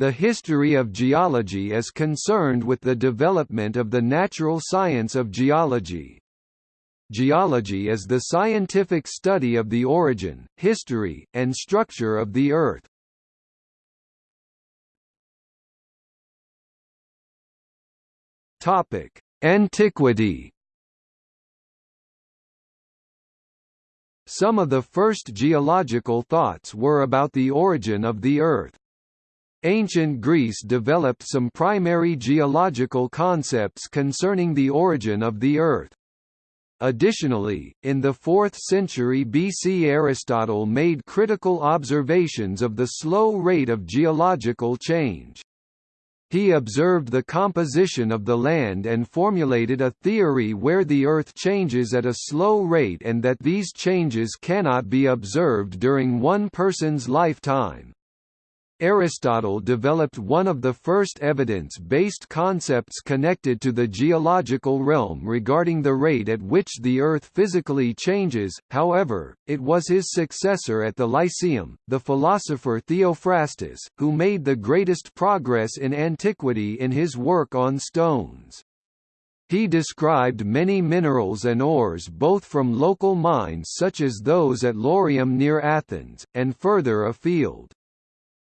The history of geology is concerned with the development of the natural science of geology. Geology is the scientific study of the origin, history, and structure of the Earth. Topic: Antiquity. Some of the first geological thoughts were about the origin of the Earth. Ancient Greece developed some primary geological concepts concerning the origin of the Earth. Additionally, in the 4th century BC Aristotle made critical observations of the slow rate of geological change. He observed the composition of the land and formulated a theory where the Earth changes at a slow rate and that these changes cannot be observed during one person's lifetime. Aristotle developed one of the first evidence-based concepts connected to the geological realm regarding the rate at which the Earth physically changes, however, it was his successor at the Lyceum, the philosopher Theophrastus, who made the greatest progress in antiquity in his work on stones. He described many minerals and ores both from local mines such as those at Laurium near Athens, and further afield.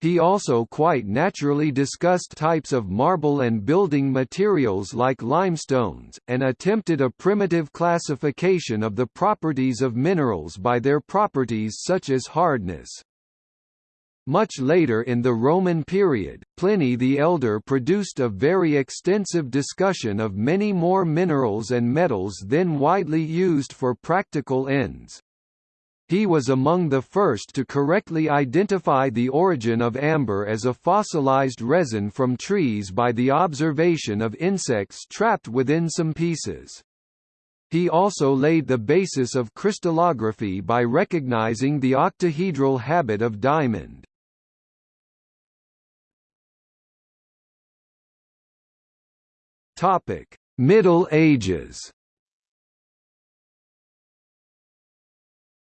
He also quite naturally discussed types of marble and building materials like limestones, and attempted a primitive classification of the properties of minerals by their properties such as hardness. Much later in the Roman period, Pliny the Elder produced a very extensive discussion of many more minerals and metals then widely used for practical ends. He was among the first to correctly identify the origin of amber as a fossilized resin from trees by the observation of insects trapped within some pieces. He also laid the basis of crystallography by recognizing the octahedral habit of diamond. Middle Ages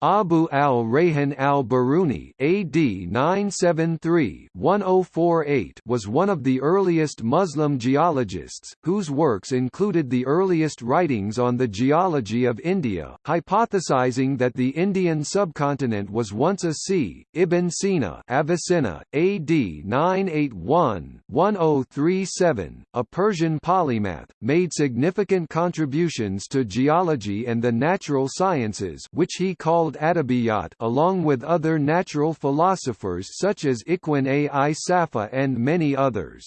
Abu al-Rayhan al-Biruni AD 973-1048 was one of the earliest Muslim geologists, whose works included the earliest writings on the geology of India, hypothesizing that the Indian subcontinent was once a sea. Ibn Sina Avicenna, AD 981-1037, a Persian polymath, made significant contributions to geology and the natural sciences which he called called Adabiyat along with other natural philosophers such as Ikhwan al-Safa and many others.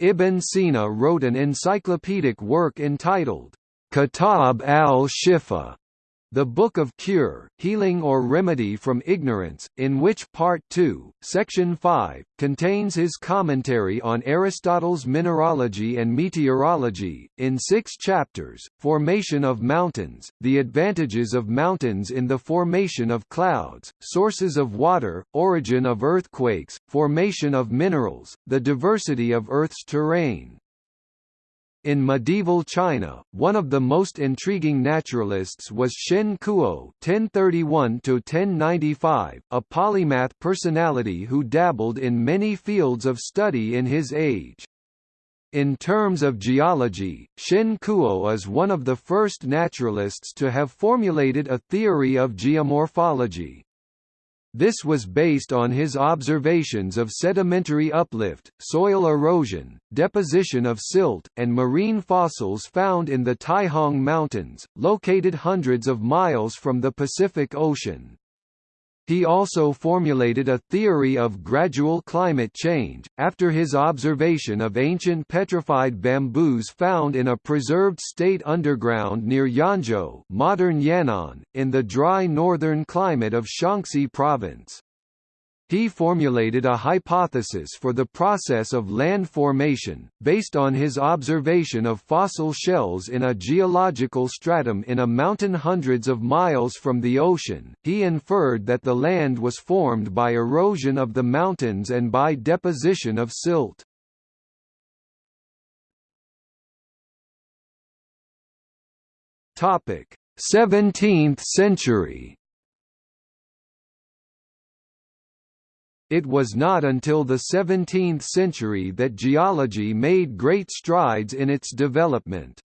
Ibn Sina wrote an encyclopedic work entitled, Kitab al-Shifa, the Book of Cure, Healing or Remedy from Ignorance, in which Part 2, Section 5, contains his commentary on Aristotle's mineralogy and meteorology, in six chapters, Formation of Mountains, the advantages of mountains in the formation of clouds, sources of water, origin of earthquakes, formation of minerals, the diversity of Earth's terrain, in medieval China, one of the most intriguing naturalists was Shen Kuo (1031–1095), a polymath personality who dabbled in many fields of study in his age. In terms of geology, Shen Kuo is one of the first naturalists to have formulated a theory of geomorphology. This was based on his observations of sedimentary uplift, soil erosion, deposition of silt, and marine fossils found in the Taihang Mountains, located hundreds of miles from the Pacific Ocean. He also formulated a theory of gradual climate change, after his observation of ancient petrified bamboos found in a preserved state underground near Yanzhou modern Yan'an, in the dry northern climate of Shaanxi province. He formulated a hypothesis for the process of land formation, based on his observation of fossil shells in a geological stratum in a mountain hundreds of miles from the ocean. He inferred that the land was formed by erosion of the mountains and by deposition of silt. Topic: 17th century it was not until the 17th century that geology made great strides in its development.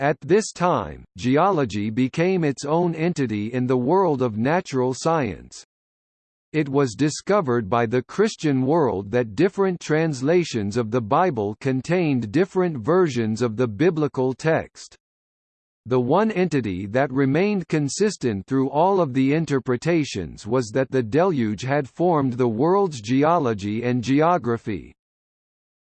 At this time, geology became its own entity in the world of natural science. It was discovered by the Christian world that different translations of the Bible contained different versions of the biblical text. The one entity that remained consistent through all of the interpretations was that the deluge had formed the world's geology and geography.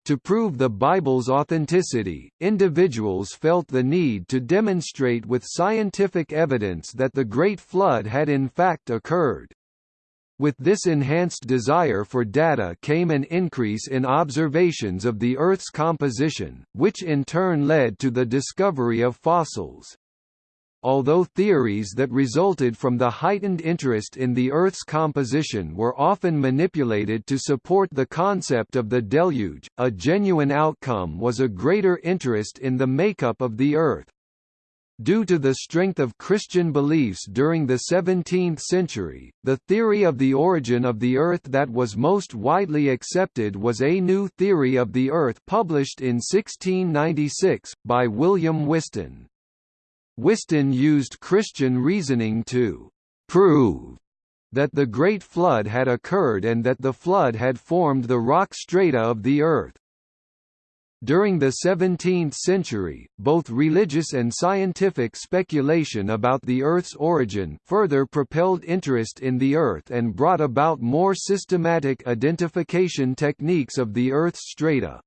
To prove the Bible's authenticity, individuals felt the need to demonstrate with scientific evidence that the Great Flood had in fact occurred. With this enhanced desire for data came an increase in observations of the Earth's composition, which in turn led to the discovery of fossils. Although theories that resulted from the heightened interest in the Earth's composition were often manipulated to support the concept of the deluge, a genuine outcome was a greater interest in the makeup of the Earth. Due to the strength of Christian beliefs during the 17th century, the theory of the origin of the Earth that was most widely accepted was A New Theory of the Earth published in 1696, by William Whiston. Whiston used Christian reasoning to «prove» that the Great Flood had occurred and that the flood had formed the rock strata of the Earth. During the 17th century, both religious and scientific speculation about the Earth's origin further propelled interest in the Earth and brought about more systematic identification techniques of the Earth's strata.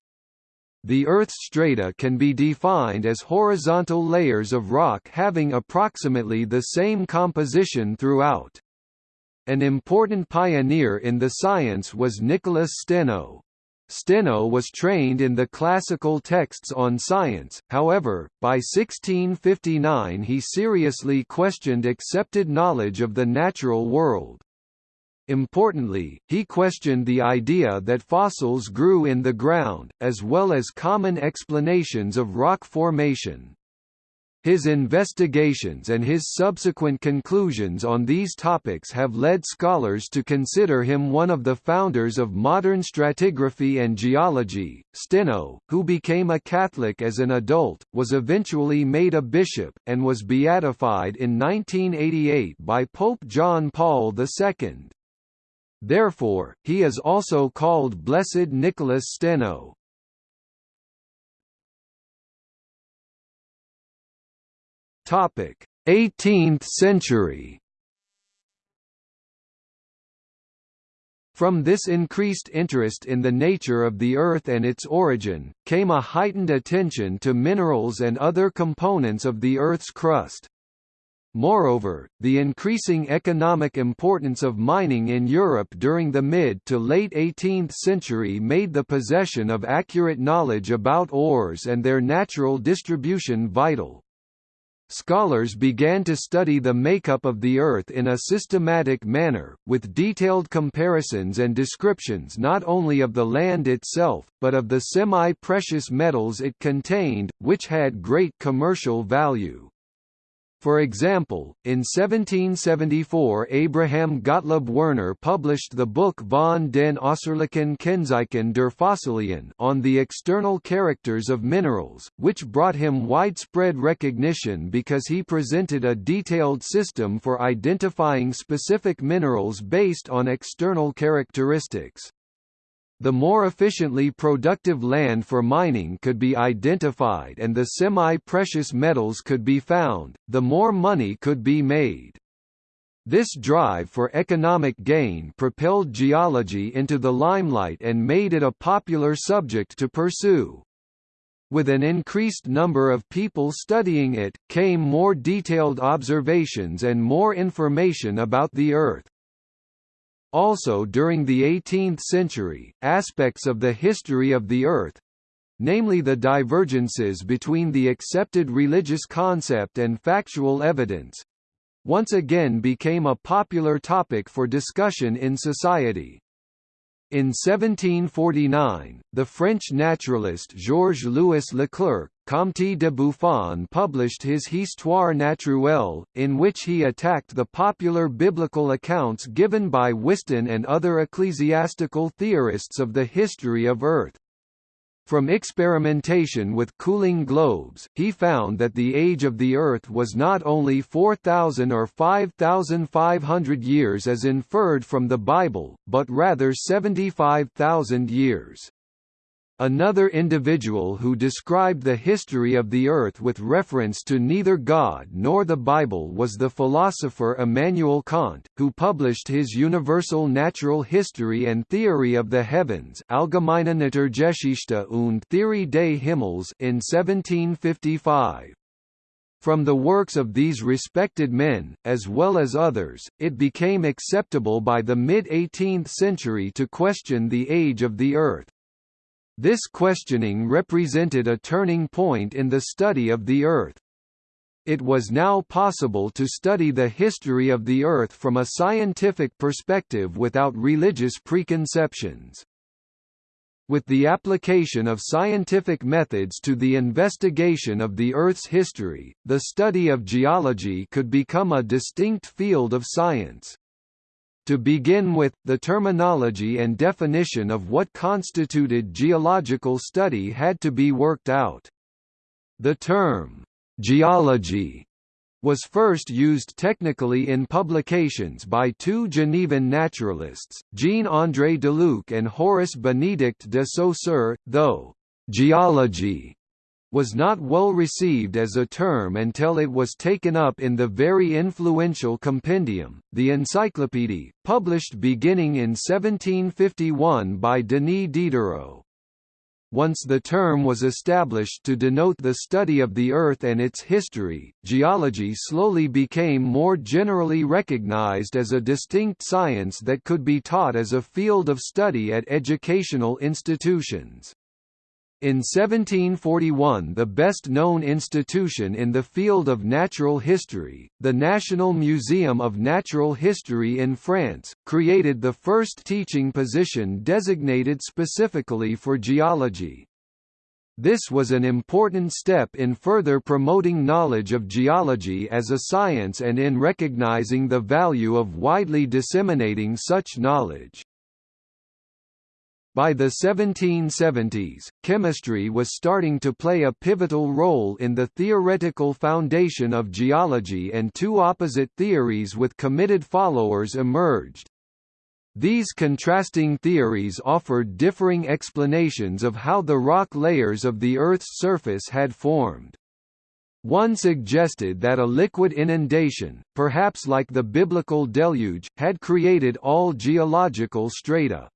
The Earth's strata can be defined as horizontal layers of rock having approximately the same composition throughout. An important pioneer in the science was Nicholas Steno. Steno was trained in the classical texts on science, however, by 1659 he seriously questioned accepted knowledge of the natural world. Importantly, he questioned the idea that fossils grew in the ground, as well as common explanations of rock formation. His investigations and his subsequent conclusions on these topics have led scholars to consider him one of the founders of modern stratigraphy and geology. Steno, who became a Catholic as an adult, was eventually made a bishop, and was beatified in 1988 by Pope John Paul II. Therefore, he is also called Blessed Nicholas Steno. 18th century From this increased interest in the nature of the Earth and its origin, came a heightened attention to minerals and other components of the Earth's crust. Moreover, the increasing economic importance of mining in Europe during the mid to late 18th century made the possession of accurate knowledge about ores and their natural distribution vital. Scholars began to study the makeup of the Earth in a systematic manner, with detailed comparisons and descriptions not only of the land itself, but of the semi-precious metals it contained, which had great commercial value. For example, in 1774 Abraham Gottlob Werner published the book von den äußerlichen Kennzeichen der Fossilien on the external characters of minerals, which brought him widespread recognition because he presented a detailed system for identifying specific minerals based on external characteristics. The more efficiently productive land for mining could be identified and the semi-precious metals could be found, the more money could be made. This drive for economic gain propelled geology into the limelight and made it a popular subject to pursue. With an increased number of people studying it, came more detailed observations and more information about the Earth. Also during the 18th century, aspects of the history of the Earth—namely the divergences between the accepted religious concept and factual evidence—once again became a popular topic for discussion in society. In 1749, the French naturalist Georges-Louis Leclerc Comte de Buffon published his Histoire naturelle, in which he attacked the popular biblical accounts given by Whiston and other ecclesiastical theorists of the history of Earth. From experimentation with cooling globes, he found that the age of the Earth was not only 4,000 or 5,500 years as inferred from the Bible, but rather 75,000 years. Another individual who described the history of the earth with reference to neither God nor the Bible was the philosopher Immanuel Kant, who published his Universal Natural History and Theory of the Heavens Allgemeine Naturgeschichte und Theorie des Himmels in 1755. From the works of these respected men, as well as others, it became acceptable by the mid-18th century to question the age of the Earth. This questioning represented a turning point in the study of the Earth. It was now possible to study the history of the Earth from a scientific perspective without religious preconceptions. With the application of scientific methods to the investigation of the Earth's history, the study of geology could become a distinct field of science. To begin with, the terminology and definition of what constituted geological study had to be worked out. The term, geology, was first used technically in publications by two Genevan naturalists, Jean-André Deluc and Horace Benedict de Saussure, though geology was not well received as a term until it was taken up in the very influential compendium, the Encyclopédie, published beginning in 1751 by Denis Diderot. Once the term was established to denote the study of the Earth and its history, geology slowly became more generally recognized as a distinct science that could be taught as a field of study at educational institutions. In 1741 the best-known institution in the field of natural history, the National Museum of Natural History in France, created the first teaching position designated specifically for geology. This was an important step in further promoting knowledge of geology as a science and in recognizing the value of widely disseminating such knowledge. By the 1770s, chemistry was starting to play a pivotal role in the theoretical foundation of geology and two opposite theories with committed followers emerged. These contrasting theories offered differing explanations of how the rock layers of the Earth's surface had formed. One suggested that a liquid inundation, perhaps like the biblical deluge, had created all geological strata.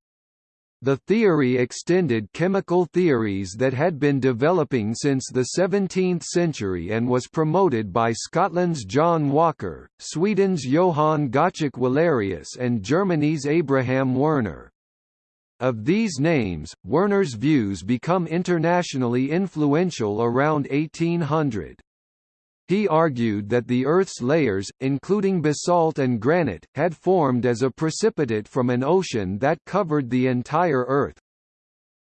The theory extended chemical theories that had been developing since the 17th century and was promoted by Scotland's John Walker, Sweden's Johann Gottschalk Wallerius and Germany's Abraham Werner. Of these names, Werner's views become internationally influential around 1800. He argued that the Earth's layers, including basalt and granite, had formed as a precipitate from an ocean that covered the entire Earth.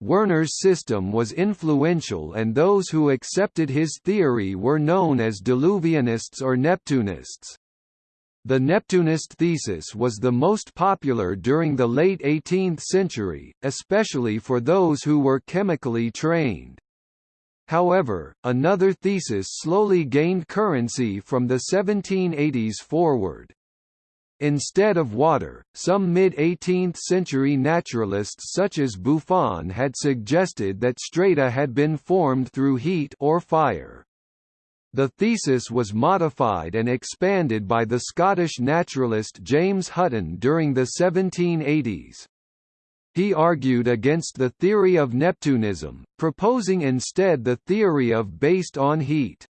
Werner's system was influential and those who accepted his theory were known as Diluvianists or Neptunists. The Neptunist thesis was the most popular during the late 18th century, especially for those who were chemically trained. However, another thesis slowly gained currency from the 1780s forward. Instead of water, some mid-18th century naturalists such as Buffon had suggested that strata had been formed through heat or fire. The thesis was modified and expanded by the Scottish naturalist James Hutton during the 1780s. He argued against the theory of Neptunism, proposing instead the theory of based on heat.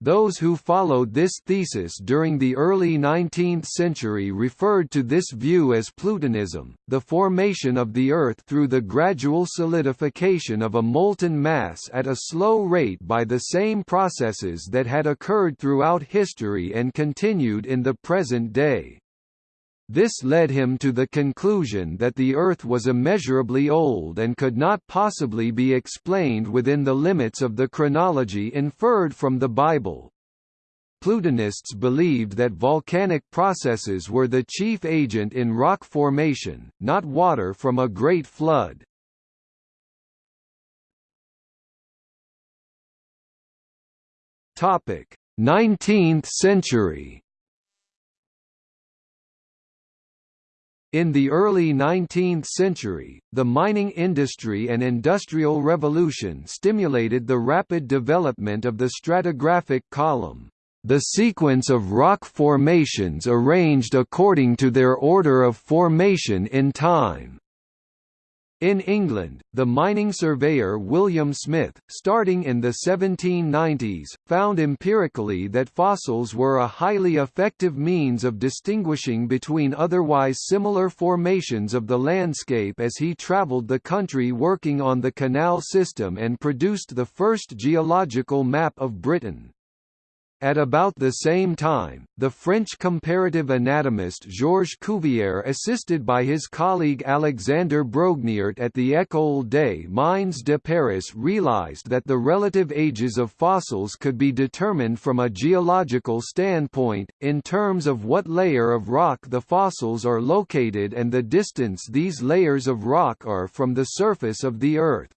Those who followed this thesis during the early 19th century referred to this view as Plutonism, the formation of the Earth through the gradual solidification of a molten mass at a slow rate by the same processes that had occurred throughout history and continued in the present day. This led him to the conclusion that the Earth was immeasurably old and could not possibly be explained within the limits of the chronology inferred from the Bible. Plutonists believed that volcanic processes were the chief agent in rock formation, not water from a great flood. Topic: 19th century. In the early 19th century, the mining industry and industrial revolution stimulated the rapid development of the stratigraphic column, the sequence of rock formations arranged according to their order of formation in time. In England, the mining surveyor William Smith, starting in the 1790s, found empirically that fossils were a highly effective means of distinguishing between otherwise similar formations of the landscape as he travelled the country working on the canal system and produced the first geological map of Britain. At about the same time, the French comparative anatomist Georges Cuvier assisted by his colleague Alexander Brongniart at the École des Mines de Paris realized that the relative ages of fossils could be determined from a geological standpoint, in terms of what layer of rock the fossils are located and the distance these layers of rock are from the surface of the Earth.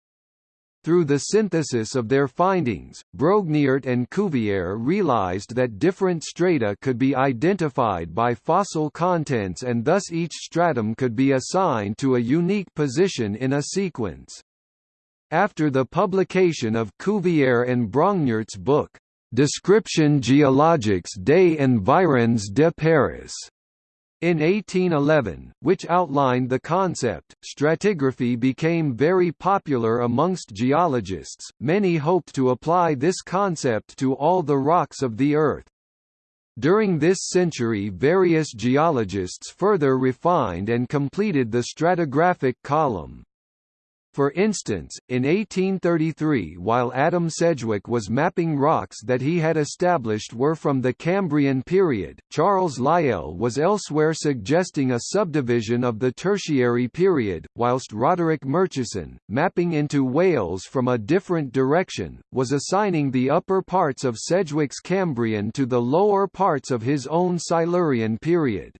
Through the synthesis of their findings, Brongniart and Cuvier realized that different strata could be identified by fossil contents and thus each stratum could be assigned to a unique position in a sequence. After the publication of Cuvier and Brongniart's book, Description géologique des environs de Paris, in 1811, which outlined the concept, stratigraphy became very popular amongst geologists. Many hoped to apply this concept to all the rocks of the Earth. During this century various geologists further refined and completed the stratigraphic column. For instance, in 1833 while Adam Sedgwick was mapping rocks that he had established were from the Cambrian period, Charles Lyell was elsewhere suggesting a subdivision of the Tertiary period, whilst Roderick Murchison, mapping into Wales from a different direction, was assigning the upper parts of Sedgwick's Cambrian to the lower parts of his own Silurian period.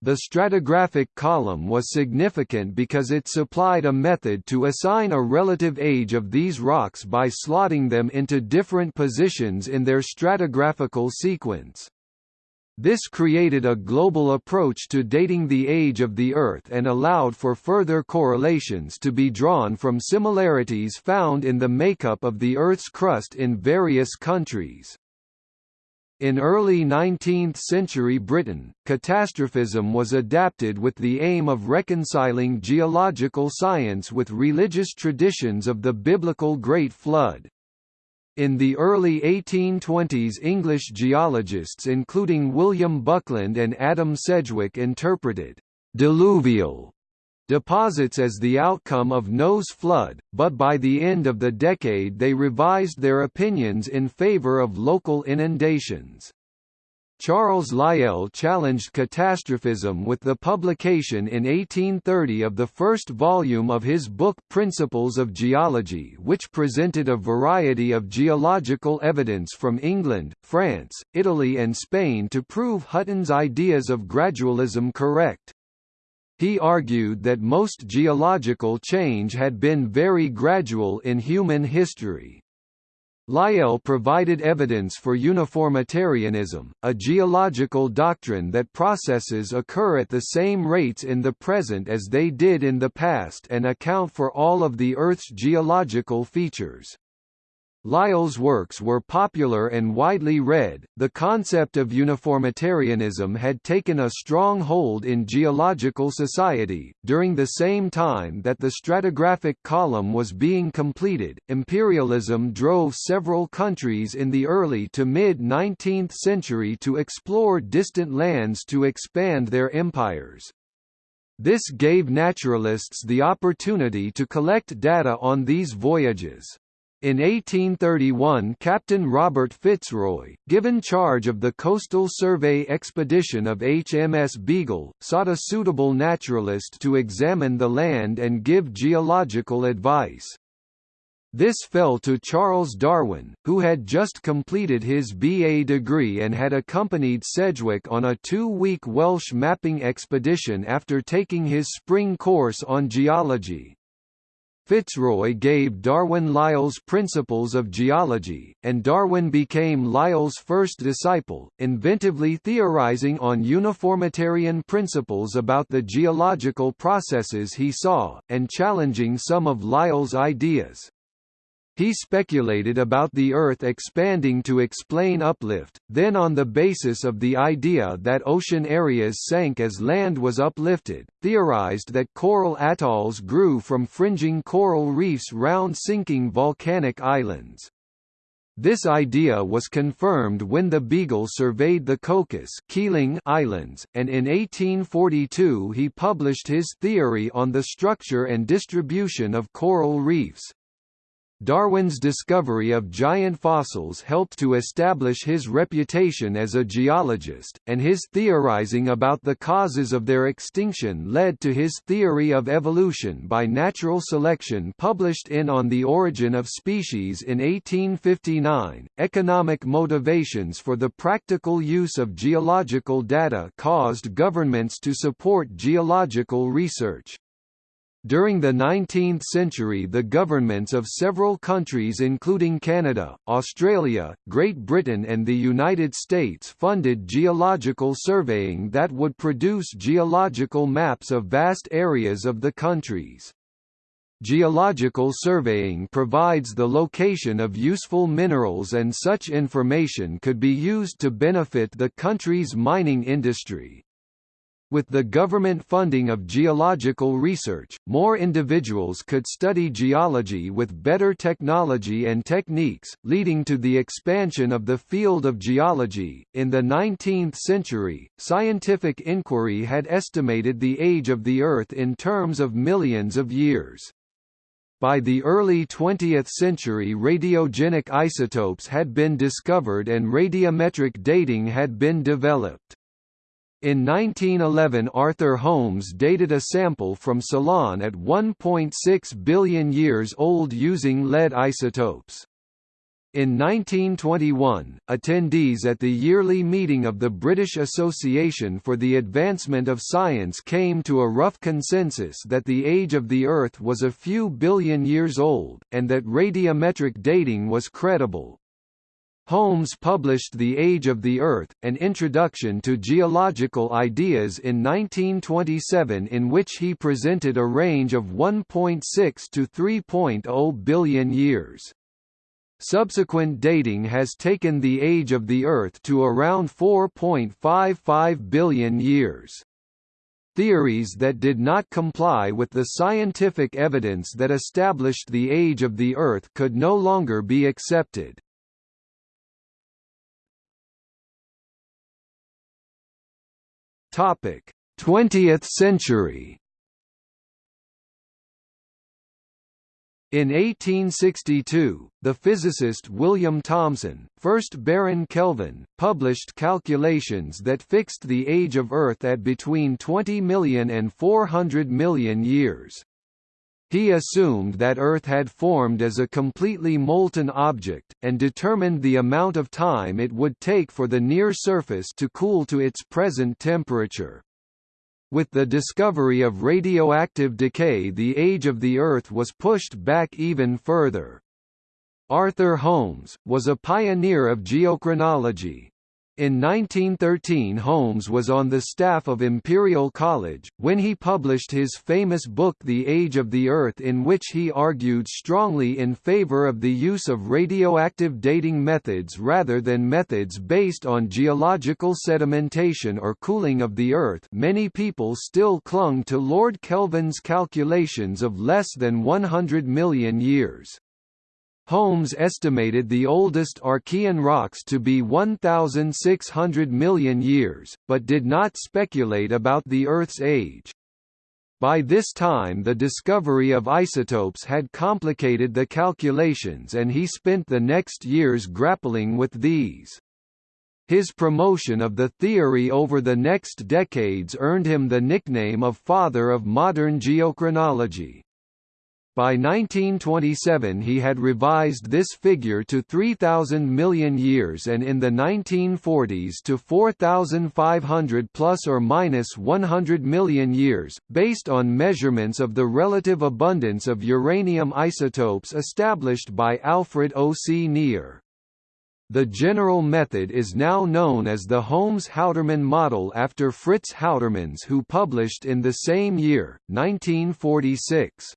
The stratigraphic column was significant because it supplied a method to assign a relative age of these rocks by slotting them into different positions in their stratigraphical sequence. This created a global approach to dating the age of the Earth and allowed for further correlations to be drawn from similarities found in the makeup of the Earth's crust in various countries. In early 19th-century Britain, catastrophism was adapted with the aim of reconciling geological science with religious traditions of the biblical Great Flood. In the early 1820s English geologists including William Buckland and Adam Sedgwick interpreted «diluvial» deposits as the outcome of Noah's flood, but by the end of the decade they revised their opinions in favor of local inundations. Charles Lyell challenged catastrophism with the publication in 1830 of the first volume of his book Principles of Geology which presented a variety of geological evidence from England, France, Italy and Spain to prove Hutton's ideas of gradualism correct. He argued that most geological change had been very gradual in human history. Lyell provided evidence for uniformitarianism, a geological doctrine that processes occur at the same rates in the present as they did in the past and account for all of the Earth's geological features. Lyell's works were popular and widely read. The concept of uniformitarianism had taken a strong hold in geological society. During the same time that the stratigraphic column was being completed, imperialism drove several countries in the early to mid 19th century to explore distant lands to expand their empires. This gave naturalists the opportunity to collect data on these voyages. In 1831 Captain Robert Fitzroy, given charge of the coastal survey expedition of HMS Beagle, sought a suitable naturalist to examine the land and give geological advice. This fell to Charles Darwin, who had just completed his BA degree and had accompanied Sedgwick on a two-week Welsh mapping expedition after taking his spring course on geology. Fitzroy gave Darwin Lyell's Principles of Geology, and Darwin became Lyell's first disciple, inventively theorizing on uniformitarian principles about the geological processes he saw, and challenging some of Lyell's ideas. He speculated about the Earth expanding to explain uplift, then on the basis of the idea that ocean areas sank as land was uplifted, theorized that coral atolls grew from fringing coral reefs round sinking volcanic islands. This idea was confirmed when the Beagle surveyed the Cocos Keeling Islands, and in 1842 he published his theory on the structure and distribution of coral reefs. Darwin's discovery of giant fossils helped to establish his reputation as a geologist, and his theorizing about the causes of their extinction led to his theory of evolution by natural selection published in On the Origin of Species in 1859. Economic motivations for the practical use of geological data caused governments to support geological research. During the 19th century the governments of several countries including Canada, Australia, Great Britain and the United States funded geological surveying that would produce geological maps of vast areas of the countries. Geological surveying provides the location of useful minerals and such information could be used to benefit the country's mining industry. With the government funding of geological research, more individuals could study geology with better technology and techniques, leading to the expansion of the field of geology. In the 19th century, scientific inquiry had estimated the age of the Earth in terms of millions of years. By the early 20th century radiogenic isotopes had been discovered and radiometric dating had been developed. In 1911 Arthur Holmes dated a sample from Ceylon at 1.6 billion years old using lead isotopes. In 1921, attendees at the yearly meeting of the British Association for the Advancement of Science came to a rough consensus that the age of the Earth was a few billion years old, and that radiometric dating was credible. Holmes published The Age of the Earth, an introduction to geological ideas in 1927 in which he presented a range of 1.6 to 3.0 billion years. Subsequent dating has taken the age of the Earth to around 4.55 billion years. Theories that did not comply with the scientific evidence that established the age of the Earth could no longer be accepted. Topic: 20th century. In 1862, the physicist William Thomson, first Baron Kelvin, published calculations that fixed the age of Earth at between 20 million and 400 million years. He assumed that Earth had formed as a completely molten object, and determined the amount of time it would take for the near surface to cool to its present temperature. With the discovery of radioactive decay the age of the Earth was pushed back even further. Arthur Holmes, was a pioneer of geochronology, in 1913 Holmes was on the staff of Imperial College, when he published his famous book The Age of the Earth in which he argued strongly in favor of the use of radioactive dating methods rather than methods based on geological sedimentation or cooling of the Earth many people still clung to Lord Kelvin's calculations of less than 100 million years. Holmes estimated the oldest Archean rocks to be 1,600 million years, but did not speculate about the Earth's age. By this time the discovery of isotopes had complicated the calculations and he spent the next years grappling with these. His promotion of the theory over the next decades earned him the nickname of Father of Modern Geochronology. By 1927 he had revised this figure to 3,000 million years and in the 1940s to 4,500 plus or minus 100 million years, based on measurements of the relative abundance of uranium isotopes established by Alfred O. C. Nier. The general method is now known as the Holmes-Houterman model after Fritz Houtermans who published in the same year, 1946.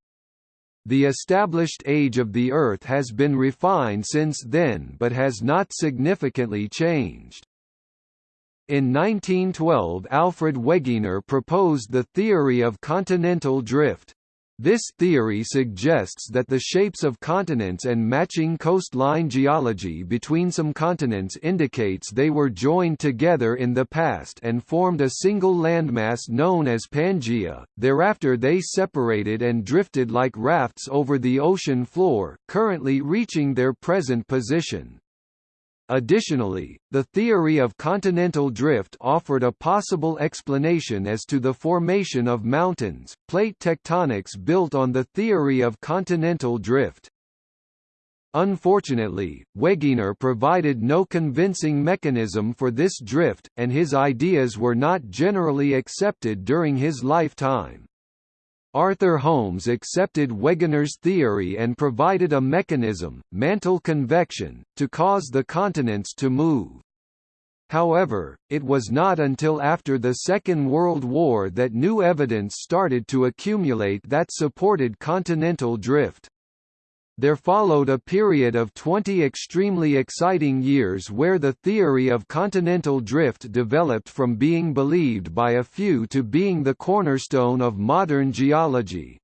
The established age of the Earth has been refined since then but has not significantly changed. In 1912 Alfred Wegener proposed the theory of continental drift. This theory suggests that the shapes of continents and matching coastline geology between some continents indicates they were joined together in the past and formed a single landmass known as Pangaea. Thereafter they separated and drifted like rafts over the ocean floor, currently reaching their present position. Additionally, the theory of continental drift offered a possible explanation as to the formation of mountains. Plate tectonics built on the theory of continental drift. Unfortunately, Wegener provided no convincing mechanism for this drift, and his ideas were not generally accepted during his lifetime. Arthur Holmes accepted Wegener's theory and provided a mechanism, mantle convection, to cause the continents to move. However, it was not until after the Second World War that new evidence started to accumulate that supported continental drift. There followed a period of 20 extremely exciting years where the theory of continental drift developed from being believed by a few to being the cornerstone of modern geology.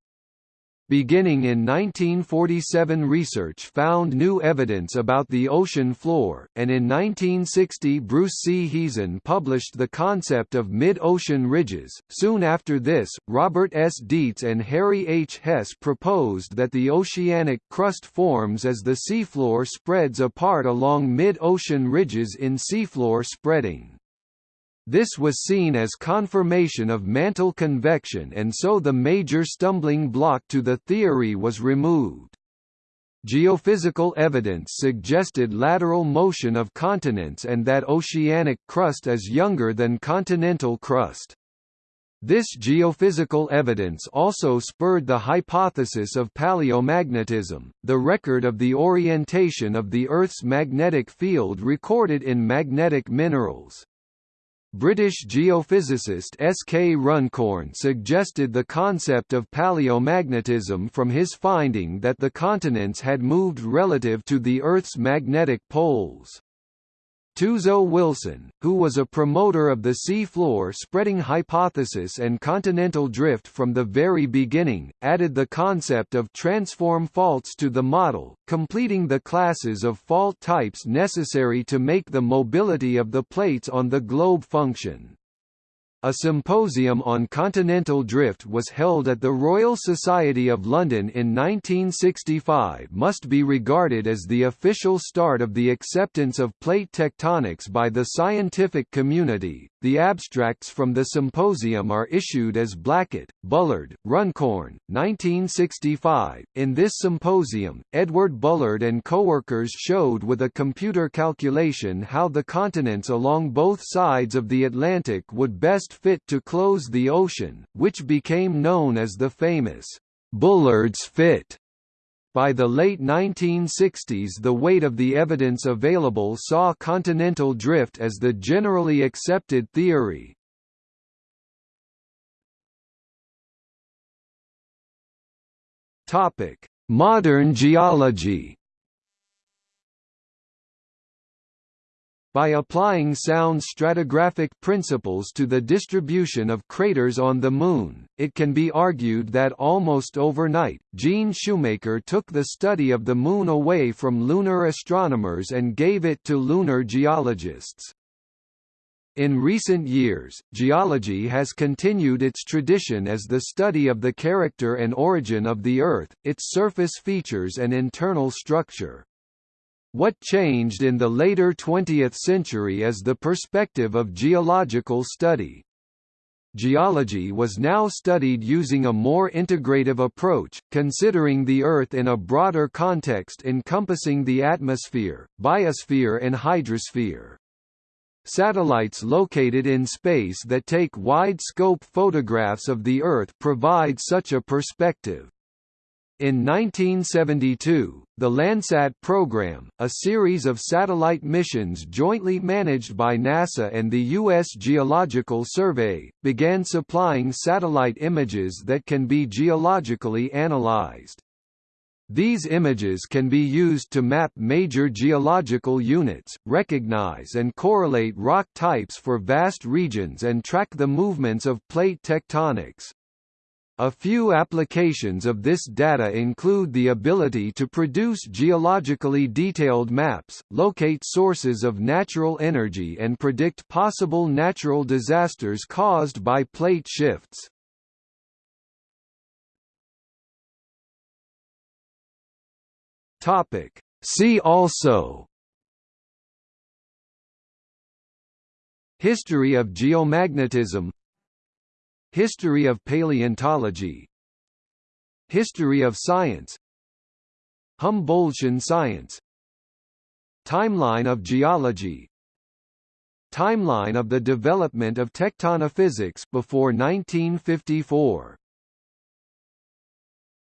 Beginning in 1947 research found new evidence about the ocean floor, and in 1960 Bruce C. Heezen published the concept of mid-ocean ridges. Soon after this, Robert S. Dietz and Harry H. Hess proposed that the oceanic crust forms as the seafloor spreads apart along mid-ocean ridges in seafloor spreading. This was seen as confirmation of mantle convection and so the major stumbling block to the theory was removed. Geophysical evidence suggested lateral motion of continents and that oceanic crust is younger than continental crust. This geophysical evidence also spurred the hypothesis of paleomagnetism, the record of the orientation of the Earth's magnetic field recorded in magnetic minerals. British geophysicist S. K. Runcorn suggested the concept of paleomagnetism from his finding that the continents had moved relative to the Earth's magnetic poles. Tuzo Wilson, who was a promoter of the sea-floor spreading hypothesis and continental drift from the very beginning, added the concept of transform faults to the model, completing the classes of fault types necessary to make the mobility of the plates on the globe function. A symposium on continental drift was held at the Royal Society of London in 1965 must be regarded as the official start of the acceptance of plate tectonics by the scientific community. The abstracts from the symposium are issued as Blackett, Bullard, Runcorn, 1965. In this symposium, Edward Bullard and coworkers showed with a computer calculation how the continents along both sides of the Atlantic would best fit to close the ocean, which became known as the famous Bullard's fit. By the late 1960s the weight of the evidence available saw continental drift as the generally accepted theory. Modern geology By applying sound stratigraphic principles to the distribution of craters on the Moon, it can be argued that almost overnight, Gene Shoemaker took the study of the Moon away from lunar astronomers and gave it to lunar geologists. In recent years, geology has continued its tradition as the study of the character and origin of the Earth, its surface features and internal structure. What changed in the later 20th century is the perspective of geological study. Geology was now studied using a more integrative approach, considering the Earth in a broader context encompassing the atmosphere, biosphere and hydrosphere. Satellites located in space that take wide-scope photographs of the Earth provide such a perspective. In 1972, the Landsat program, a series of satellite missions jointly managed by NASA and the U.S. Geological Survey, began supplying satellite images that can be geologically analyzed. These images can be used to map major geological units, recognize and correlate rock types for vast regions and track the movements of plate tectonics. A few applications of this data include the ability to produce geologically detailed maps, locate sources of natural energy and predict possible natural disasters caused by plate shifts. Topic. See also History of geomagnetism History of paleontology. History of science. Humboldtian science. Timeline of geology. Timeline of the development of tectonophysics before 1954